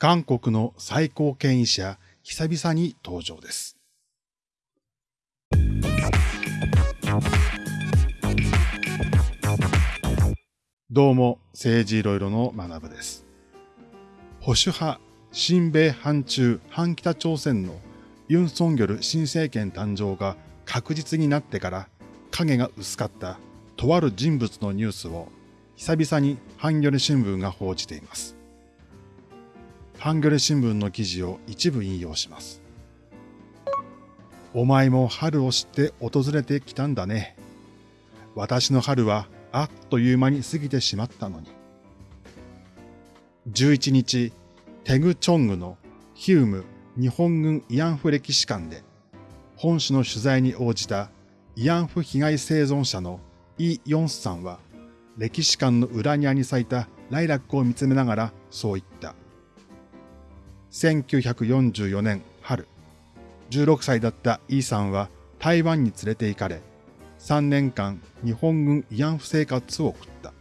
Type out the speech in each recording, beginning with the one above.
韓国の最高権威者、久々に登場です。どうも、政治いろいろの学部です。保守派、新米反中、反北朝鮮のユン・ソンギョル新政権誕生が確実になってから影が薄かったとある人物のニュースを久々にハンギョレ新聞が報じています。ハンギョレ新聞の記事を一部引用します。お前も春を知って訪れてきたんだね。私の春はあっという間に過ぎてしまったのに。11日、テグチョングのヒウム日本軍慰安婦歴史館で、本誌の取材に応じた慰安婦被害生存者のイ・ヨンスさんは、歴史館の裏庭に咲いたライラックを見つめながらそう言った。1944年春、16歳だったイーさんは台湾に連れて行かれ、3年間日本軍慰安婦生活を送った。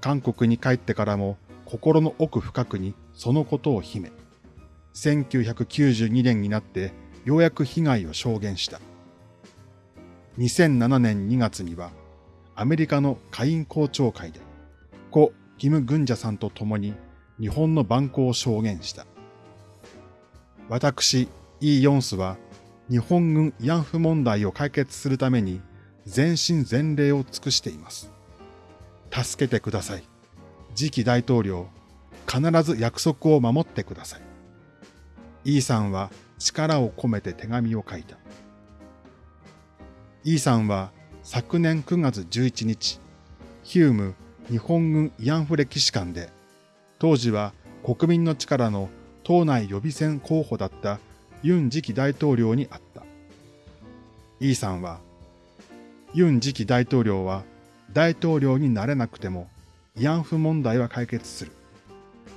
韓国に帰ってからも心の奥深くにそのことを秘め、1992年になってようやく被害を証言した。2007年2月にはアメリカの下院公聴会で故キム・グンジャさんと共に日本の蛮行を証言した。私、イ・ヨンスは日本軍慰安婦問題を解決するために全身全霊を尽くしています。助けてください。次期大統領、必ず約束を守ってください。イーさんは力を込めて手紙を書いた。イーさんは昨年9月11日、ヒューム日本軍慰安婦歴史館で当時は国民の力の党内予備選候補だったユン次期大統領に会った。イーさんは、ユン次期大統領は大統領になれなくても慰安婦問題は解決する。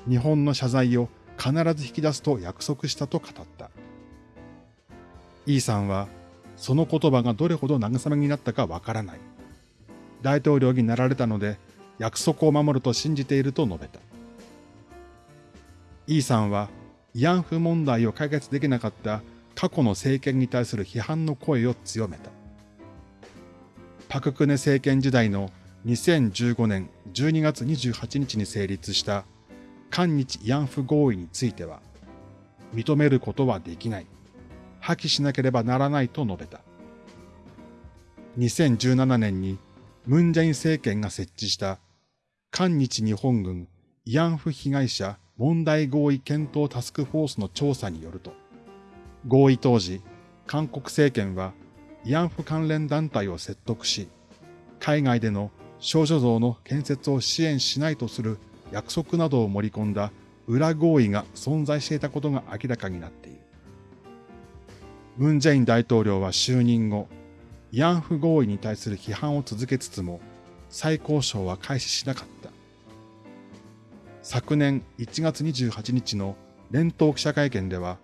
日本の謝罪を必ず引き出すと約束したと語った。イーさんは、その言葉がどれほど慰めになったかわからない。大統領になられたので約束を守ると信じていると述べた。イさんは慰安婦問題を解決できなかった過去の政権に対する批判の声を強めた。パククネ政権時代の2015年12月28日に成立した韓日慰安婦合意については、認めることはできない。破棄しなければならないと述べた。2017年にムンジェイン政権が設置した韓日日本軍慰安婦被害者問題合意検討タスクフォースの調査によると、合意当時、韓国政権は慰安婦関連団体を説得し、海外での少女像の建設を支援しないとする約束などを盛り込んだ裏合意が存在していたことが明らかになっている。ムン・ジェイン大統領は就任後、慰安婦合意に対する批判を続けつつも、再交渉は開始しなかった。昨年1月28日の連邦記者会見では、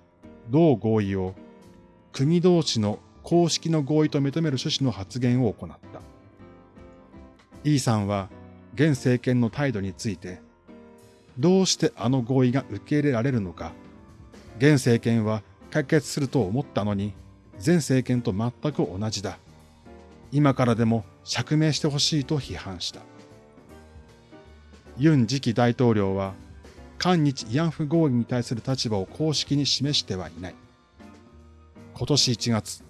同合意を国同士の公式の合意と認める趣旨の発言を行った。イーさんは現政権の態度について、どうしてあの合意が受け入れられるのか、現政権は解決すると思ったのに、前政権と全く同じだ。今からでも釈明してほしいと批判した。ユン次期大統領は、韓日慰安婦合意に対する立場を公式に示してはいない。今年1月、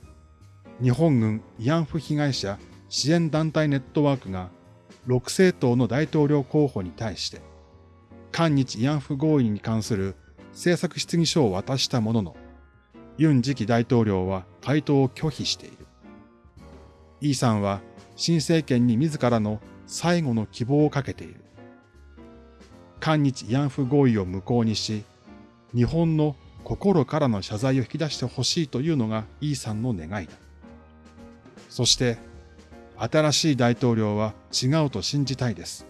日本軍慰安婦被害者支援団体ネットワークが6政党の大統領候補に対して、韓日慰安婦合意に関する政策質疑書を渡したものの、ユン次期大統領は回答を拒否している。イーさんは新政権に自らの最後の希望をかけている。韓日慰安婦合意を無効にし、日本の心からの謝罪を引き出してほしいというのがイーさんの願いだ。そして、新しい大統領は違うと信じたいです。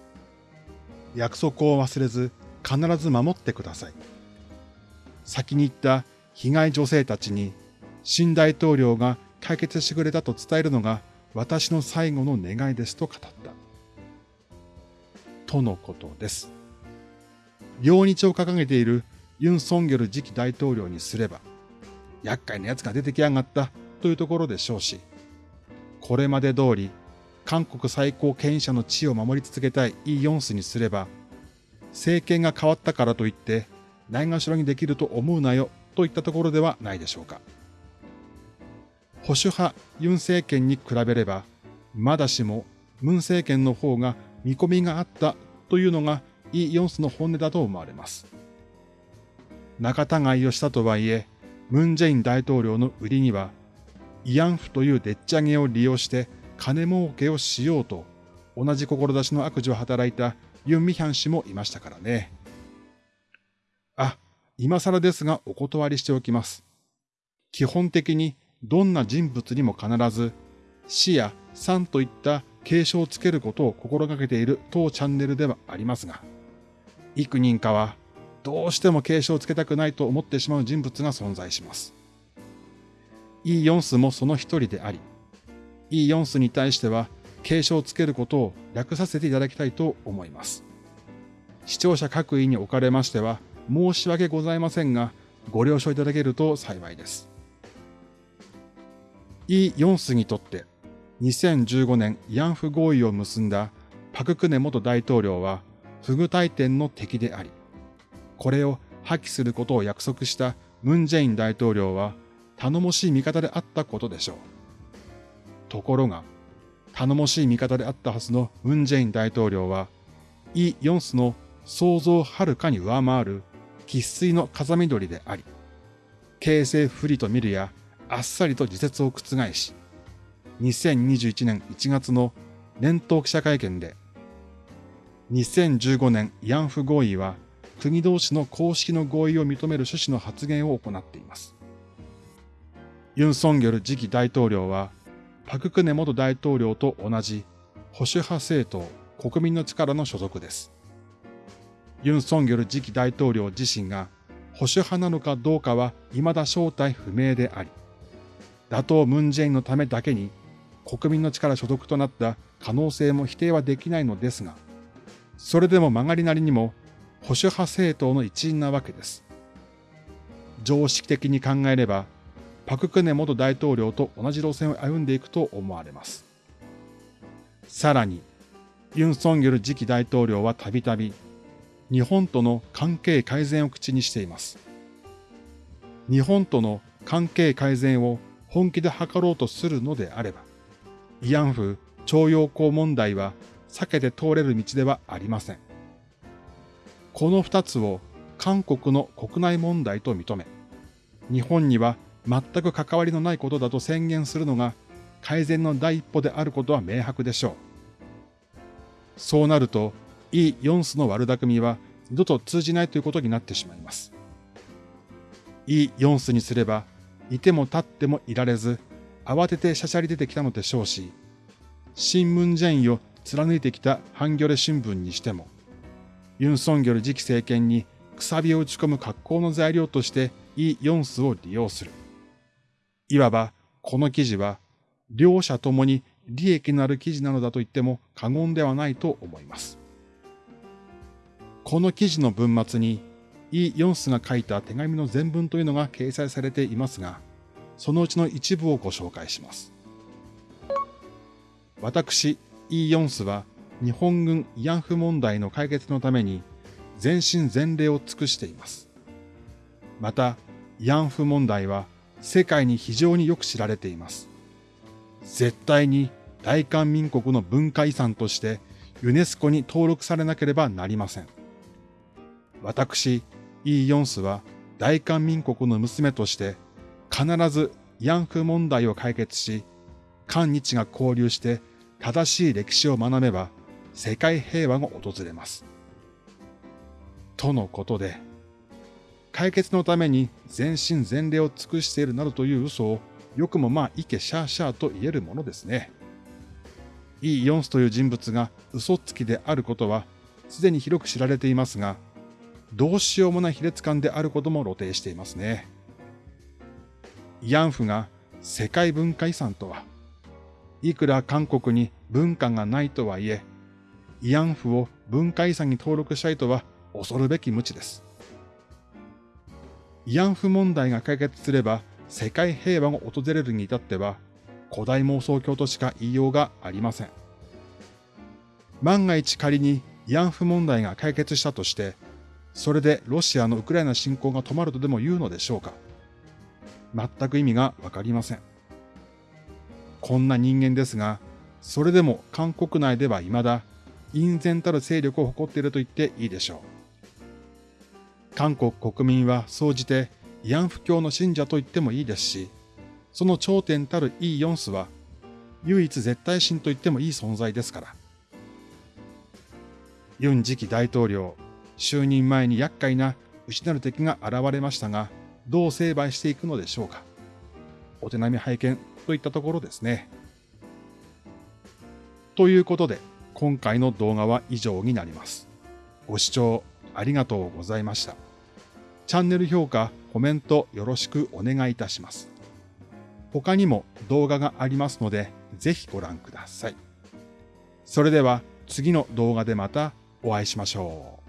約束を忘れず必ず守ってください。先に言った被害女性たちに新大統領が解決してくれたと伝えるのが私の最後の願いですと語った。とのことです。両日を掲げているユン・ソンギョル次期大統領にすれば、厄介な奴が出てきやがったというところでしょうし、これまで通り韓国最高権威者の地位を守り続けたいイ・ヨンスにすれば、政権が変わったからといってないがしろにできると思うなよといったところではないでしょうか。保守派ユン政権に比べれば、まだしもムン政権の方が見込みがあったというのがイ・ヨンスの本音だと思われます。仲違いをしたとはいえ、ムン・ジェイン大統領の売りには、慰安婦というでっち上げを利用して金儲けをしようと、同じ志の悪事を働いたユン・ミヒャン氏もいましたからね。あ、今更ですがお断りしておきます。基本的にどんな人物にも必ず死や産といった継承をつけることを心がけている当チャンネルではありますが、幾人かはどうしても継承をつけたくないと思ってしまう人物が存在します。イ・ヨンスもその一人であり、イ・ヨンスに対しては継承をつけることを略させていただきたいと思います。視聴者各位におかれましては申し訳ございませんが、ご了承いただけると幸いです。イ・ヨンスにとって2015年慰安婦合意を結んだパククネ元大統領は不具体店の敵であり、これを破棄することを約束したムン・ジェイン大統領は頼もしい味方であったことでしょう。ところが、頼もしい味方であったはずのムン・ジェイン大統領は、イ・ヨンスの想像をはるかに上回る喫水の風見鶏であり、形勢不利と見るやあっさりと自説を覆し、2021年1月の年頭記者会見で、2015年慰安婦合意は国同士の公式の合意を認める趣旨の発言を行っています。ユン・ソンギョル次期大統領は、パククネ元大統領と同じ保守派政党国民の力の所属です。ユン・ソンギョル次期大統領自身が保守派なのかどうかは未だ正体不明であり、打倒ムン・ジェインのためだけに国民の力所属となった可能性も否定はできないのですが、それでも曲がりなりにも保守派政党の一員なわけです。常識的に考えれば、パククネ元大統領と同じ路線を歩んでいくと思われます。さらに、ユン・ソンギョル次期大統領はたびたび、日本との関係改善を口にしています。日本との関係改善を本気で図ろうとするのであれば、慰安婦徴用工問題は避けて通れる道ではありません。この二つを韓国の国内問題と認め、日本には全く関わりのないことだと宣言するのが改善の第一歩であることは明白でしょう。そうなると、イ・ヨンスの悪巧みは二度と通じないということになってしまいます。イ・ヨンスにすれば、いても立ってもいられず、慌ててしゃしゃり出てきたのでしょうし、新聞ジェインを貫いてきたハンギョレ新聞にしても、ユン・ソンギョル次期政権にくさびを打ち込む格好の材料としてイ・ヨンスを利用する。いわば、この記事は、両者ともに利益のある記事なのだと言っても過言ではないと思います。この記事の文末に、イ・ヨンスが書いた手紙の全文というのが掲載されていますが、そのうちの一部をご紹介します。私、イ・ヨンスは日本軍慰安婦問題の解決のために全身全霊を尽くしています。また、慰安婦問題は世界に非常によく知られています。絶対に大韓民国の文化遺産としてユネスコに登録されなければなりません。私、イ・ヨンスは大韓民国の娘として必ず慰安婦問題を解決し、韓日が交流して正しい歴史を学べば世界平和が訪れます。とのことで、解決のために全身全霊を尽くしているなどという嘘をよくもまあいけシャーシャーと言えるものですね。イ・ヨンスという人物が嘘つきであることはすでに広く知られていますが、どうしようもない卑劣感であることも露呈していますね。慰安婦が世界文化遺産とは、いくら韓国に文化がないとはいえ、慰安婦を文化遺産に登録したいとは恐るべき無知です。慰安婦問題が解決すれば世界平和が訪れるに至っては古代妄想郷としか言いようがありません。万が一仮に慰安婦問題が解決したとして、それでロシアのウクライナ侵攻が止まるとでも言うのでしょうか全く意味がわかりません。こんな人間ですが、それでも韓国内では未だ隠然たる勢力を誇っていると言っていいでしょう。韓国国民は総じて慰安婦教の信者と言ってもいいですし、その頂点たるイ・ヨンスは唯一絶対神と言ってもいい存在ですから。ユン次期大統領、就任前に厄介な内なる敵が現れましたが、どう成敗していくのでしょうか。お手並み拝見といったところですね。ということで、今回の動画は以上になります。ご視聴ありがとうございました。チャンネル評価、コメントよろしくお願いいたします。他にも動画がありますので、ぜひご覧ください。それでは次の動画でまたお会いしましょう。